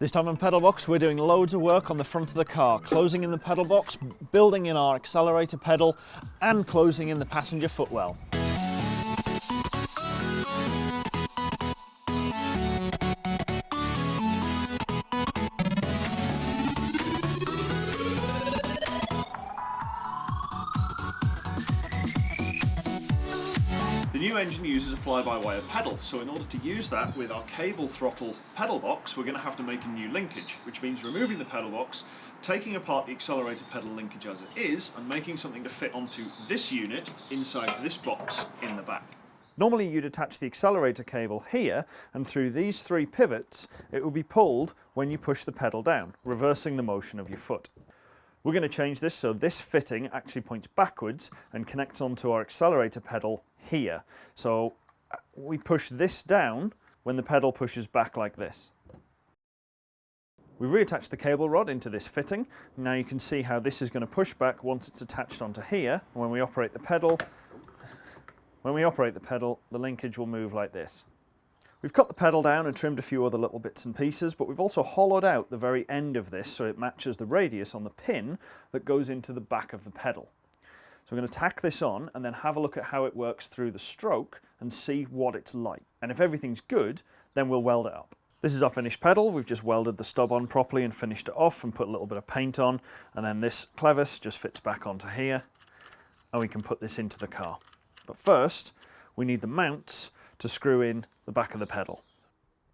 This time on Pedal Box, we're doing loads of work on the front of the car, closing in the pedal box, building in our accelerator pedal, and closing in the passenger footwell. New engine uses a fly-by-wire pedal, so in order to use that with our cable throttle pedal box, we're going to have to make a new linkage, which means removing the pedal box, taking apart the accelerator pedal linkage as it is, and making something to fit onto this unit inside this box in the back. Normally you'd attach the accelerator cable here, and through these three pivots, it will be pulled when you push the pedal down, reversing the motion of your foot. We're going to change this so this fitting actually points backwards and connects onto our accelerator pedal here. So uh, we push this down when the pedal pushes back like this. We've reattached the cable rod into this fitting. Now you can see how this is going to push back once it's attached onto here. When we operate the pedal, when we operate the pedal, the linkage will move like this. We've cut the pedal down and trimmed a few other little bits and pieces, but we've also hollowed out the very end of this so it matches the radius on the pin that goes into the back of the pedal. So we're going to tack this on and then have a look at how it works through the stroke and see what it's like. And if everything's good, then we'll weld it up. This is our finished pedal. We've just welded the stub on properly and finished it off and put a little bit of paint on. And then this clevis just fits back onto here and we can put this into the car. But first, we need the mounts to screw in the back of the pedal.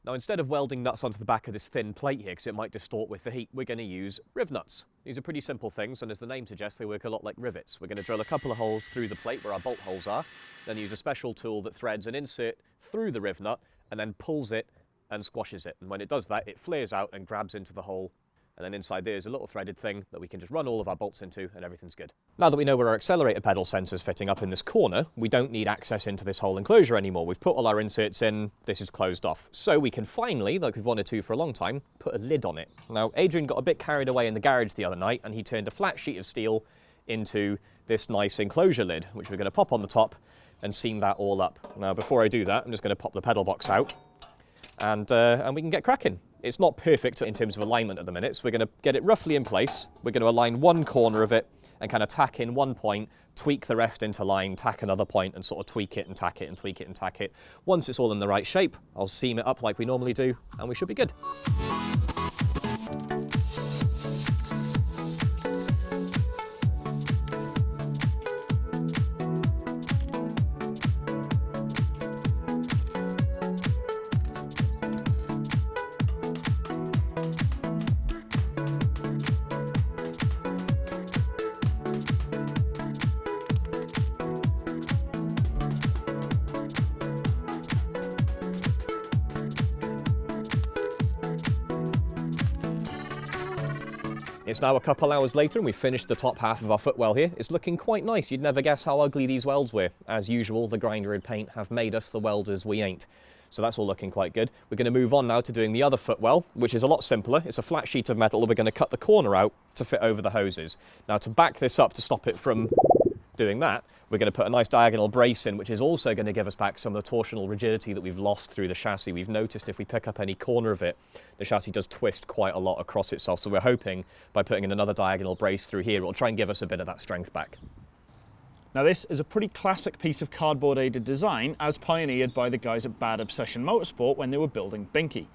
Now instead of welding nuts onto the back of this thin plate here because it might distort with the heat, we're going to use riv nuts. These are pretty simple things and as the name suggests they work a lot like rivets. We're going to drill a couple of holes through the plate where our bolt holes are, then use a special tool that threads an insert through the riv nut and then pulls it and squashes it. And when it does that, it flares out and grabs into the hole and then inside there's a little threaded thing that we can just run all of our bolts into and everything's good. Now that we know where our accelerator pedal sensor's fitting up in this corner, we don't need access into this whole enclosure anymore. We've put all our inserts in, this is closed off. So we can finally, like we've wanted to for a long time, put a lid on it. Now Adrian got a bit carried away in the garage the other night and he turned a flat sheet of steel into this nice enclosure lid, which we're going to pop on the top and seam that all up. Now before I do that, I'm just going to pop the pedal box out and, uh, and we can get cracking. It's not perfect in terms of alignment at the minute, so we're going to get it roughly in place. We're going to align one corner of it and kind of tack in one point, tweak the rest into line, tack another point and sort of tweak it and tack it and tweak it and tack it. Once it's all in the right shape, I'll seam it up like we normally do and we should be good. It's now a couple hours later and we've finished the top half of our footwell here. It's looking quite nice. You'd never guess how ugly these welds were. As usual, the grinder and paint have made us the welders we ain't. So that's all looking quite good. We're going to move on now to doing the other footwell, which is a lot simpler. It's a flat sheet of metal. That we're going to cut the corner out to fit over the hoses. Now to back this up to stop it from doing that, we're going to put a nice diagonal brace in, which is also going to give us back some of the torsional rigidity that we've lost through the chassis. We've noticed if we pick up any corner of it, the chassis does twist quite a lot across itself. So we're hoping by putting in another diagonal brace through here, it'll try and give us a bit of that strength back. Now this is a pretty classic piece of cardboard aided design as pioneered by the guys at Bad Obsession Motorsport when they were building Binky.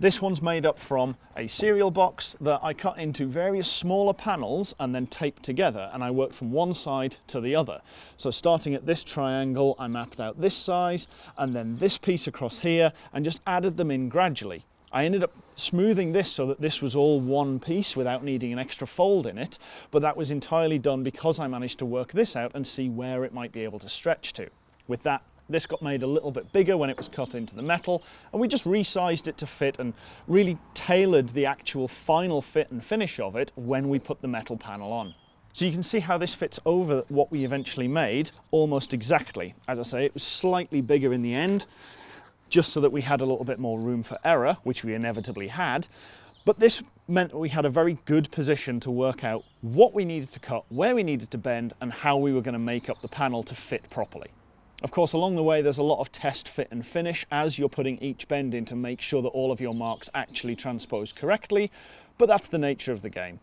This one's made up from a cereal box that I cut into various smaller panels and then taped together and I worked from one side to the other. So starting at this triangle I mapped out this size and then this piece across here and just added them in gradually. I ended up smoothing this so that this was all one piece without needing an extra fold in it, but that was entirely done because I managed to work this out and see where it might be able to stretch to. With that this got made a little bit bigger when it was cut into the metal and we just resized it to fit and really tailored the actual final fit and finish of it when we put the metal panel on. So you can see how this fits over what we eventually made almost exactly. As I say, it was slightly bigger in the end, just so that we had a little bit more room for error, which we inevitably had. But this meant that we had a very good position to work out what we needed to cut, where we needed to bend, and how we were going to make up the panel to fit properly. Of course, along the way, there's a lot of test, fit and finish as you're putting each bend in to make sure that all of your marks actually transpose correctly, but that's the nature of the game.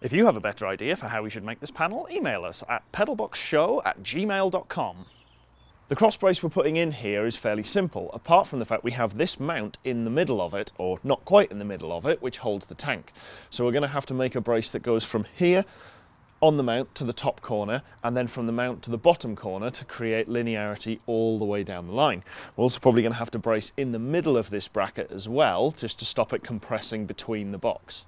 If you have a better idea for how we should make this panel, email us at pedalboxshow at gmail.com. The cross brace we're putting in here is fairly simple, apart from the fact we have this mount in the middle of it, or not quite in the middle of it, which holds the tank. So we're going to have to make a brace that goes from here on the mount to the top corner and then from the mount to the bottom corner to create linearity all the way down the line. We're also probably going to have to brace in the middle of this bracket as well just to stop it compressing between the box.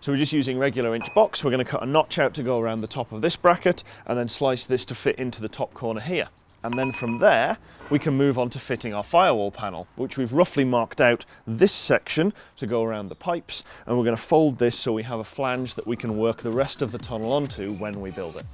So we're just using regular inch box. We're going to cut a notch out to go around the top of this bracket and then slice this to fit into the top corner here. And then from there, we can move on to fitting our firewall panel, which we've roughly marked out this section to go around the pipes. And we're going to fold this so we have a flange that we can work the rest of the tunnel onto when we build it.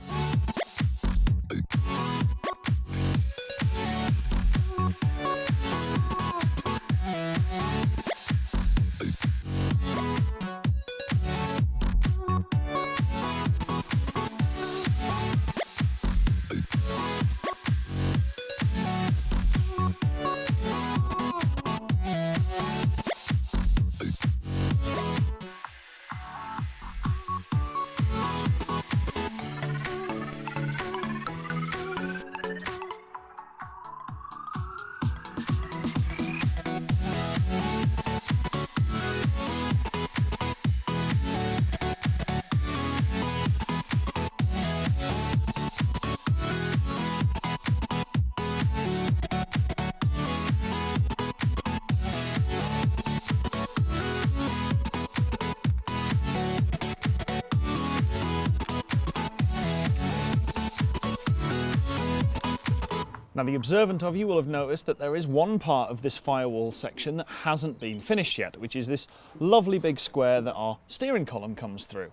Now the observant of you will have noticed that there is one part of this firewall section that hasn't been finished yet, which is this lovely big square that our steering column comes through.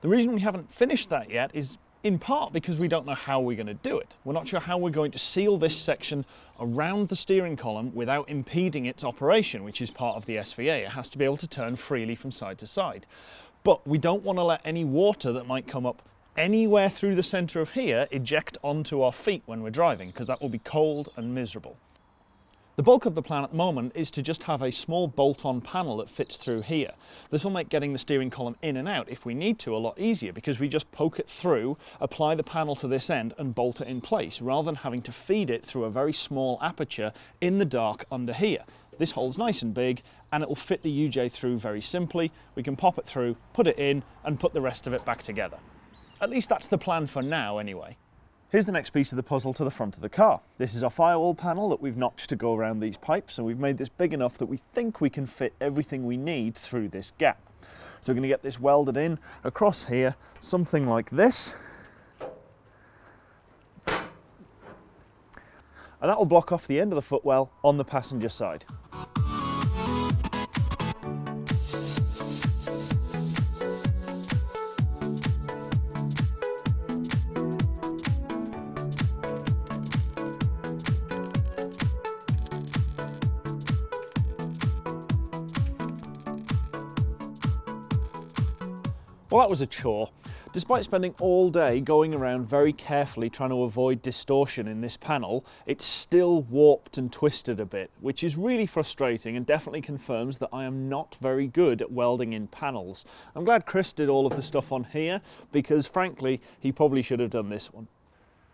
The reason we haven't finished that yet is in part because we don't know how we're going to do it. We're not sure how we're going to seal this section around the steering column without impeding its operation, which is part of the SVA. It has to be able to turn freely from side to side. But we don't want to let any water that might come up anywhere through the centre of here eject onto our feet when we're driving because that will be cold and miserable. The bulk of the plan at the moment is to just have a small bolt-on panel that fits through here. This will make getting the steering column in and out if we need to a lot easier because we just poke it through, apply the panel to this end and bolt it in place rather than having to feed it through a very small aperture in the dark under here. This hole's nice and big and it will fit the UJ through very simply. We can pop it through, put it in and put the rest of it back together. At least that's the plan for now anyway. Here's the next piece of the puzzle to the front of the car. This is our firewall panel that we've notched to go around these pipes and we've made this big enough that we think we can fit everything we need through this gap. So we're going to get this welded in across here, something like this. And that will block off the end of the footwell on the passenger side. Well, that was a chore. Despite spending all day going around very carefully trying to avoid distortion in this panel, it's still warped and twisted a bit, which is really frustrating and definitely confirms that I am not very good at welding in panels. I'm glad Chris did all of the stuff on here because frankly, he probably should have done this one.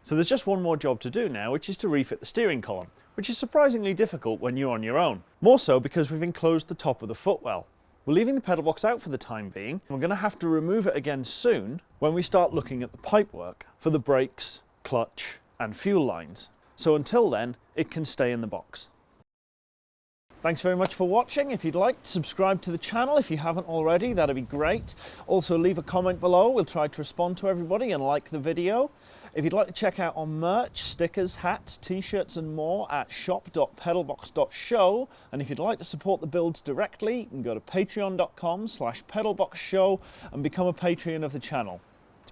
So there's just one more job to do now, which is to refit the steering column, which is surprisingly difficult when you're on your own. More so because we've enclosed the top of the footwell. We're leaving the pedal box out for the time being. We're going to have to remove it again soon when we start looking at the pipework for the brakes, clutch and fuel lines. So until then, it can stay in the box. Thanks very much for watching. If you'd like, to subscribe to the channel if you haven't already, that'd be great. Also leave a comment below, we'll try to respond to everybody and like the video. If you'd like to check out our merch, stickers, hats, t-shirts and more at shop.pedalbox.show and if you'd like to support the builds directly, you can go to patreon.com slash pedalboxshow and become a Patreon of the channel.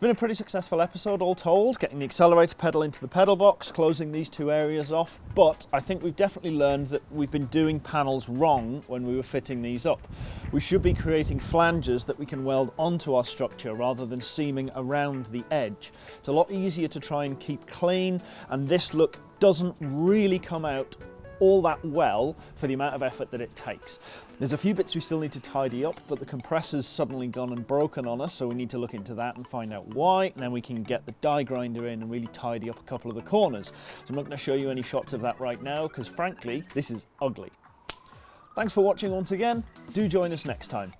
Been a pretty successful episode all told, getting the accelerator pedal into the pedal box, closing these two areas off, but I think we've definitely learned that we've been doing panels wrong when we were fitting these up. We should be creating flanges that we can weld onto our structure rather than seaming around the edge. It's a lot easier to try and keep clean and this look doesn't really come out all that well for the amount of effort that it takes. There's a few bits we still need to tidy up, but the compressor's suddenly gone and broken on us, so we need to look into that and find out why, and then we can get the die grinder in and really tidy up a couple of the corners. So I'm not going to show you any shots of that right now, because frankly, this is ugly. Thanks for watching once again. Do join us next time.